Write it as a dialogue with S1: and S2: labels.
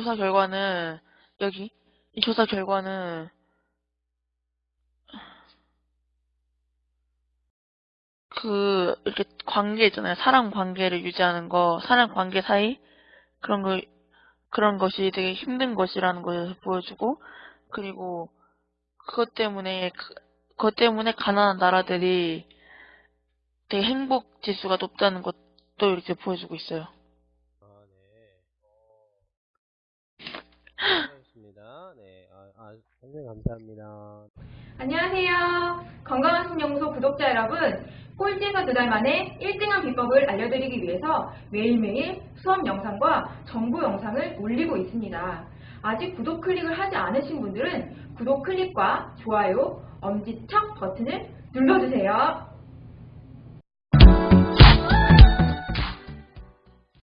S1: 조사 결과는 여기 이 조사 결과는 그 이렇게 관계 있잖아요. 사람 관계를 유지하는 거, 사람 관계 사이 그런 거 그런 것이 되게 힘든 것이라는 것을 보여주고 그리고 그것 때문에 그- 그것 때문에 가난한 나라들이 되게 행복 지수가 높다는 것도 이렇게 보여주고 있어요.
S2: 수고하셨습니다. 네. 아, 아, 선생님 감사합니다.
S3: 안녕하세요. 건강한 신연구소 구독자 여러분. 꼴찌에서 두 달 만에 1등한 비법을 알려드리기 위해서 매일매일 수업 영상과 정보 영상을 올리고 있습니다. 아직 구독 클릭을 하지 않으신 분들은 구독 클릭과 좋아요, 엄지척 버튼을 눌러주세요.